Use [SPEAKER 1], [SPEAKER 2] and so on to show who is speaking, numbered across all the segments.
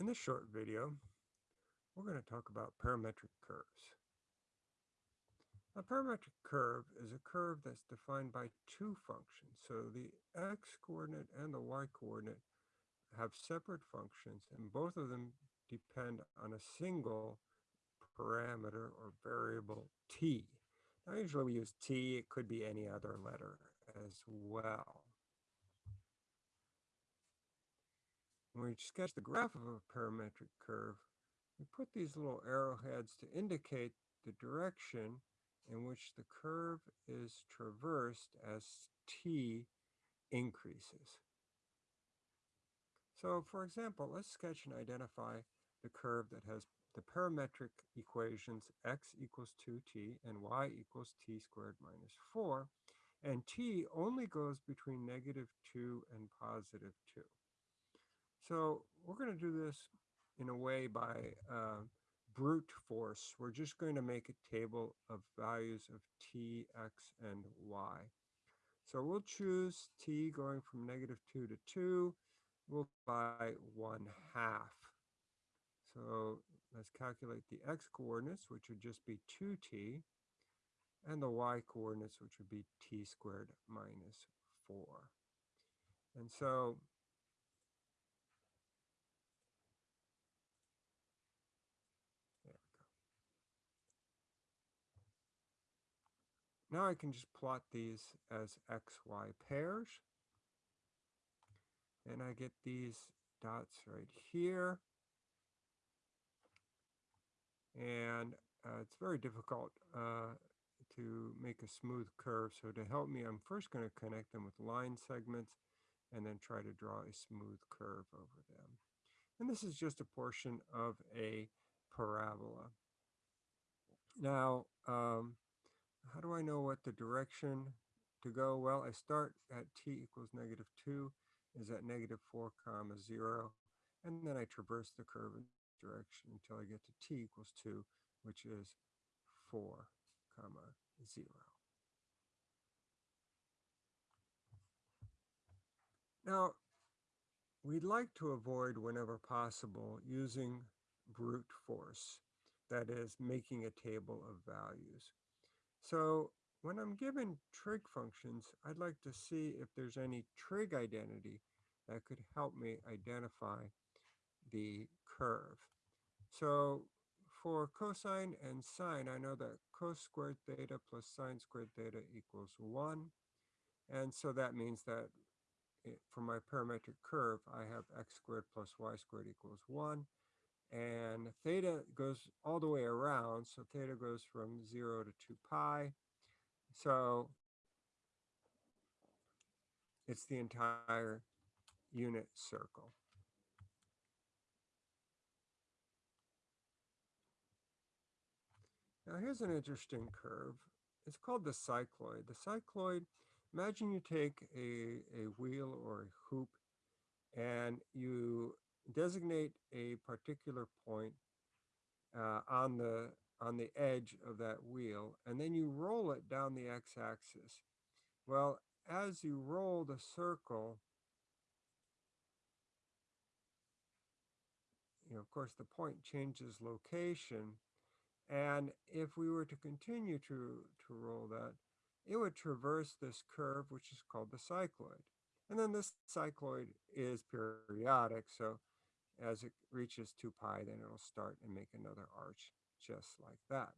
[SPEAKER 1] In this short video, we're going to talk about parametric curves. A parametric curve is a curve that's defined by two functions. So the x-coordinate and the y-coordinate have separate functions, and both of them depend on a single parameter or variable t. Now, usually we use t, it could be any other letter as well. When we sketch the graph of a parametric curve, we put these little arrowheads to indicate the direction in which the curve is traversed as t increases. So for example, let's sketch and identify the curve that has the parametric equations x equals 2t and y equals t squared minus 4, and t only goes between negative 2 and positive 2. So we're going to do this in a way by uh, brute force. We're just going to make a table of values of t, x, and y. So we'll choose t going from negative 2 to 2. We'll by 1 half. So let's calculate the x coordinates, which would just be 2t, and the y coordinates, which would be t squared minus 4. And so Now I can just plot these as XY pairs. And I get these dots right here. And uh, it's very difficult uh, to make a smooth curve. So to help me, I'm first going to connect them with line segments and then try to draw a smooth curve over them. And this is just a portion of a parabola. Now, um, how do I know what the direction to go? Well, I start at t equals negative 2 is at negative 4 comma 0. And then I traverse the curve in direction until I get to t equals 2, which is 4 comma 0. Now, we'd like to avoid whenever possible using brute force, that is making a table of values. So when I'm given trig functions, I'd like to see if there's any trig identity that could help me identify the curve. So for cosine and sine, I know that cos squared theta plus sine squared theta equals 1. And so that means that it, for my parametric curve, I have x squared plus y squared equals 1 and theta goes all the way around. So theta goes from 0 to 2 pi. So it's the entire unit circle. Now here's an interesting curve. It's called the cycloid. The cycloid, imagine you take a, a wheel or a hoop and you designate a particular point uh, on the on the edge of that wheel and then you roll it down the x-axis. Well, as you roll the circle, you know, of course, the point changes location. And if we were to continue to, to roll that, it would traverse this curve, which is called the cycloid. And then this cycloid is periodic, so as it reaches 2 pi, then it'll start and make another arch just like that.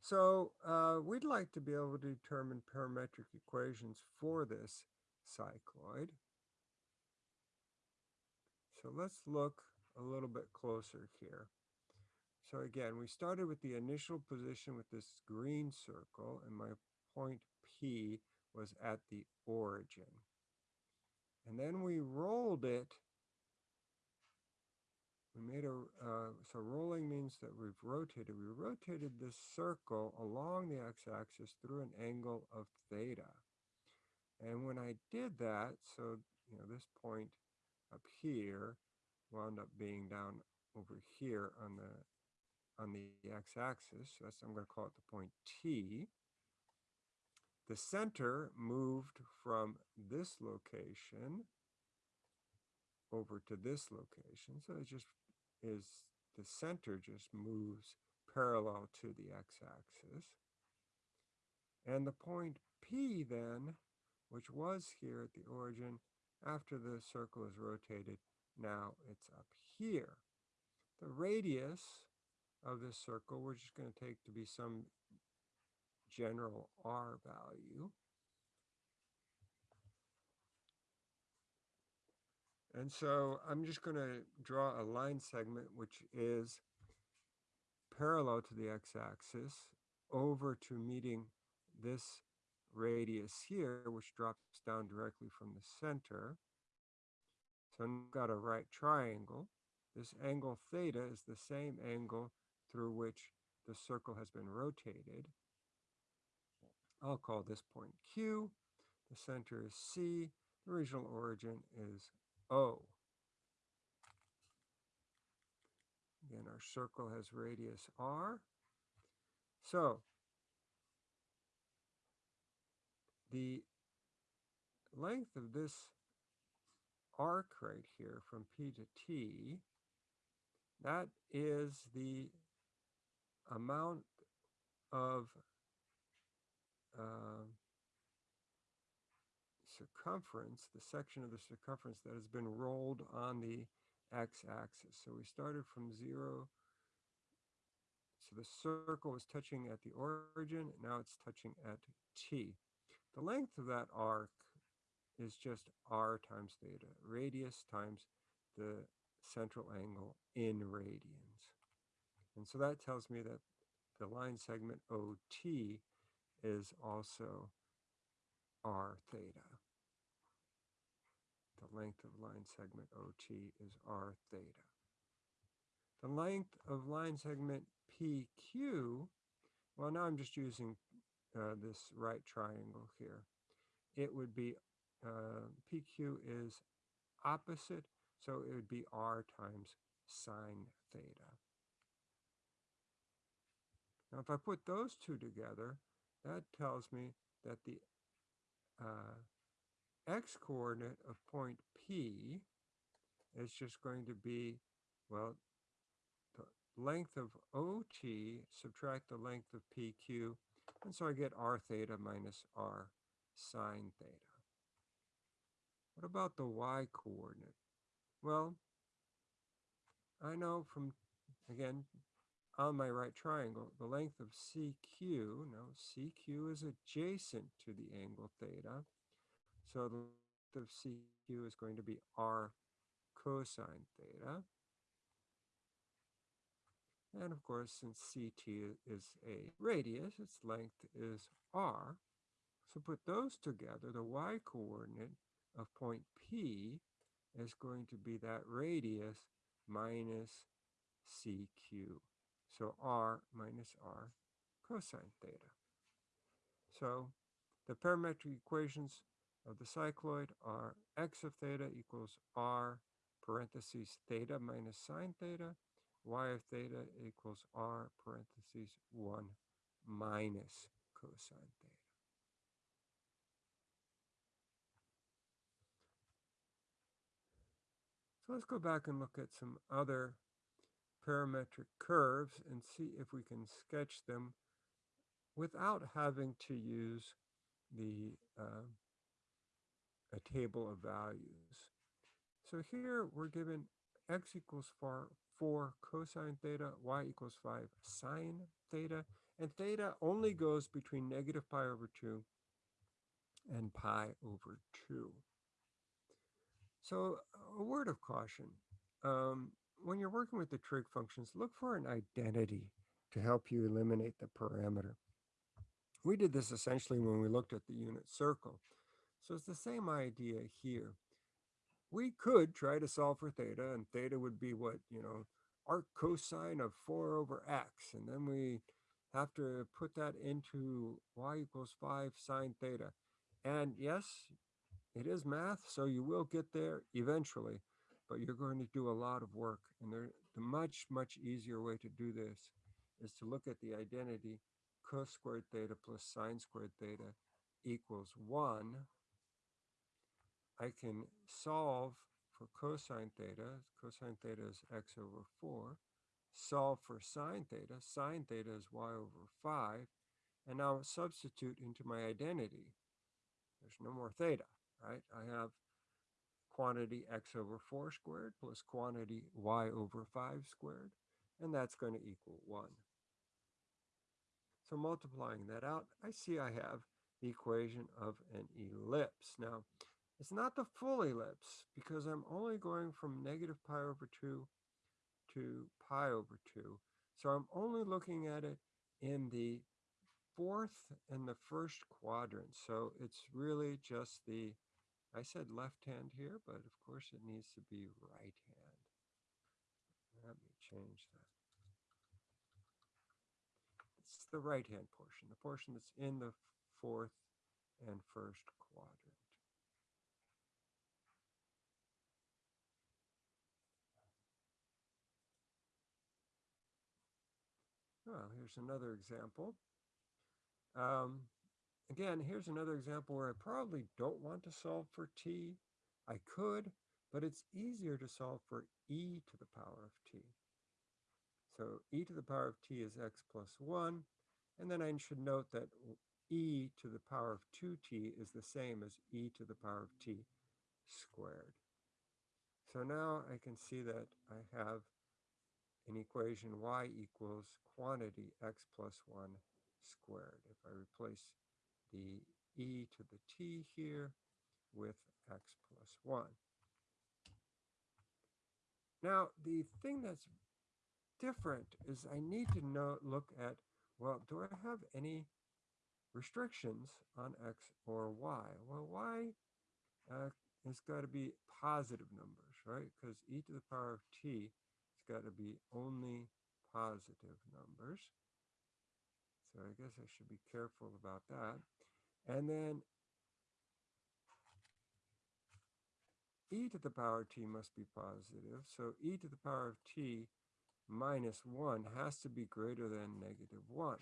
[SPEAKER 1] So uh, we'd like to be able to determine parametric equations for this cycloid. So let's look a little bit closer here. So again, we started with the initial position with this green circle, and my point P was at the origin. And then we rolled it we made a, uh, so rolling means that we've rotated. We rotated this circle along the x-axis through an angle of theta. And when I did that, so, you know, this point up here wound up being down over here on the, on the x-axis. So that's, I'm going to call it the point T. The center moved from this location over to this location. So it just is the center just moves parallel to the x-axis. And the point P then, which was here at the origin, after the circle is rotated, now it's up here. The radius of this circle, we're just going to take to be some general r value. And so I'm just going to draw a line segment which is parallel to the x-axis over to meeting this radius here, which drops down directly from the center. So I've got a right triangle. This angle theta is the same angle through which the circle has been rotated. I'll call this point Q. The center is C. The original origin is O. Again, our circle has radius R. So the length of this arc right here from P to T, that is the amount of uh, circumference, the section of the circumference that has been rolled on the x-axis. So we started from zero. So the circle was touching at the origin, now it's touching at t. The length of that arc is just r times theta, radius times the central angle in radians. And so that tells me that the line segment OT is also r theta. The length of line segment OT is r theta. The length of line segment PQ, well now I'm just using uh, this right triangle here. It would be, uh, PQ is opposite, so it would be R times sine theta. Now, if I put those two together, that tells me that the uh, x-coordinate of point P is just going to be, well, the length of OT, subtract the length of PQ, and so I get r theta minus r sine theta. What about the y coordinate? Well, I know from, again, on my right triangle, the length of CQ, no, CQ is adjacent to the angle theta, so the length of CQ is going to be r cosine theta. And of course, since CT is a radius, its length is r. So put those together, the y coordinate of point P is going to be that radius minus CQ. So r minus r cosine theta. So the parametric equations of the cycloid are x of theta equals r parentheses theta minus sine theta y of theta equals r parentheses 1 minus cosine theta. So let's go back and look at some other parametric curves and see if we can sketch them without having to use the uh, a table of values. So here we're given x equals 4, 4 cosine theta, y equals 5 sine theta, and theta only goes between negative pi over 2 and pi over 2. So a word of caution. Um, when you're working with the trig functions, look for an identity to help you eliminate the parameter. We did this essentially when we looked at the unit circle. So it's the same idea here we could try to solve for theta and theta would be what, you know, arc cosine of 4 over x. And then we have to put that into y equals 5 sine theta. And yes, it is math, so you will get there eventually, but you're going to do a lot of work. And there, the much, much easier way to do this is to look at the identity cos squared theta plus sine squared theta equals 1 I can solve for cosine theta. Cosine theta is x over 4. Solve for sine theta. Sine theta is y over 5. And now substitute into my identity. There's no more theta, right? I have quantity x over 4 squared plus quantity y over 5 squared, and that's going to equal 1. So multiplying that out, I see I have the equation of an ellipse. Now, it's not the full ellipse because I'm only going from negative pi over 2 to pi over 2. So I'm only looking at it in the fourth and the first quadrant. So it's really just the, I said left hand here, but of course it needs to be right hand. Let me change that. It's the right hand portion, the portion that's in the fourth and first quadrant. Well, here's another example. Um, again, here's another example where I probably don't want to solve for t. I could, but it's easier to solve for e to the power of t. So e to the power of t is x plus 1. And then I should note that e to the power of 2t is the same as e to the power of t squared. So now I can see that I have an equation y equals quantity x plus 1 squared. If I replace the e to the t here with x plus 1. Now, the thing that's different is I need to know, look at, well, do I have any restrictions on x or y? Well, y uh, has got to be positive numbers, right? Because e to the power of t got to be only positive numbers. So I guess I should be careful about that. And then e to the power of t must be positive. So e to the power of t minus 1 has to be greater than negative 1,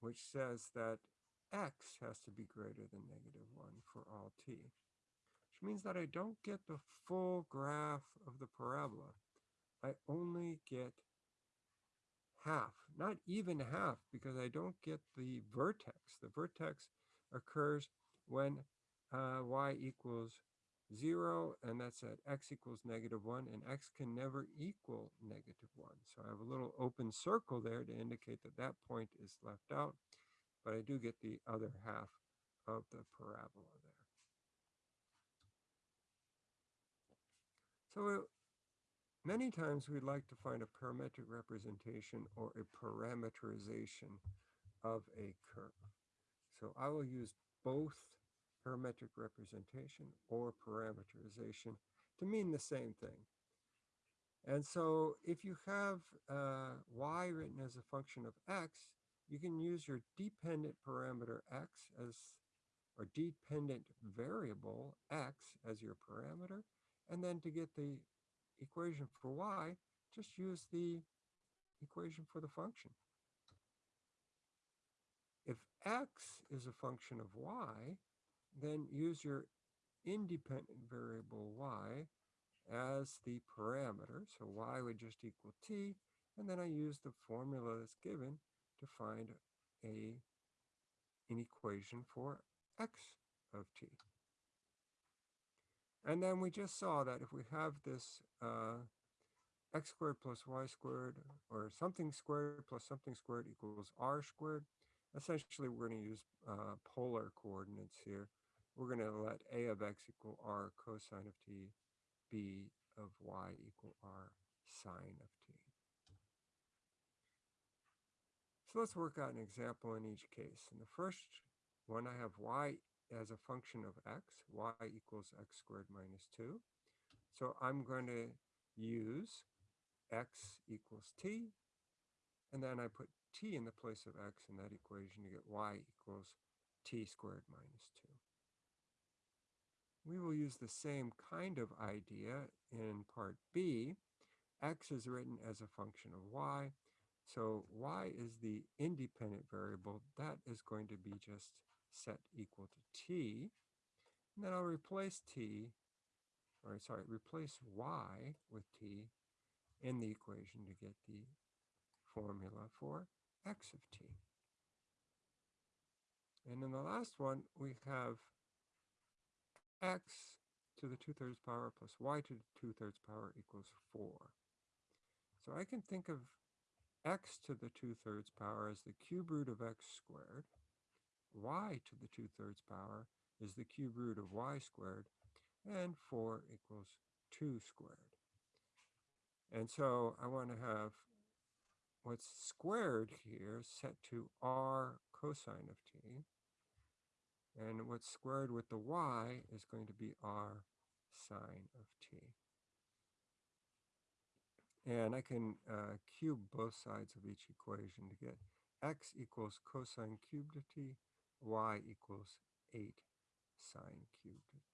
[SPEAKER 1] which says that x has to be greater than negative 1 for all t, which means that I don't get the full graph of the parabola. I only get half, not even half, because I don't get the vertex. The vertex occurs when uh, y equals 0, and that's at x equals negative 1, and x can never equal negative 1. So I have a little open circle there to indicate that that point is left out, but I do get the other half of the parabola So Many times we'd like to find a parametric representation or a parameterization of a curve. So I will use both parametric representation or parameterization to mean the same thing. And so if you have uh, y written as a function of x, you can use your dependent parameter x as, or dependent variable x as your parameter, and then to get the equation for y, just use the equation for the function. If x is a function of y, then use your independent variable y as the parameter. So y would just equal t, and then I use the formula that's given to find a, an equation for x of t. And then we just saw that if we have this uh, x squared plus y squared or something squared plus something squared equals r squared, essentially we're going to use uh, polar coordinates here. We're going to let a of x equal r cosine of t, b of y equal r sine of t. So let's work out an example in each case. In the first one, I have y as a function of x, y equals x squared minus 2. So I'm going to use x equals t, and then I put t in the place of x in that equation to get y equals t squared minus 2. We will use the same kind of idea in part B. x is written as a function of y, so y is the independent variable. That is going to be just set equal to t. And then I'll replace t or sorry, replace y with t in the equation to get the formula for x of t. And in the last one, we have x to the 2 thirds power plus y to the 2 thirds power equals 4. So I can think of x to the 2 thirds power as the cube root of x squared. Y to the 2 thirds power is the cube root of y squared. And 4 equals 2 squared. And so I want to have what's squared here set to r cosine of t. And what's squared with the y is going to be r sine of t. And I can uh, cube both sides of each equation to get x equals cosine cubed of t, y equals 8 sine cubed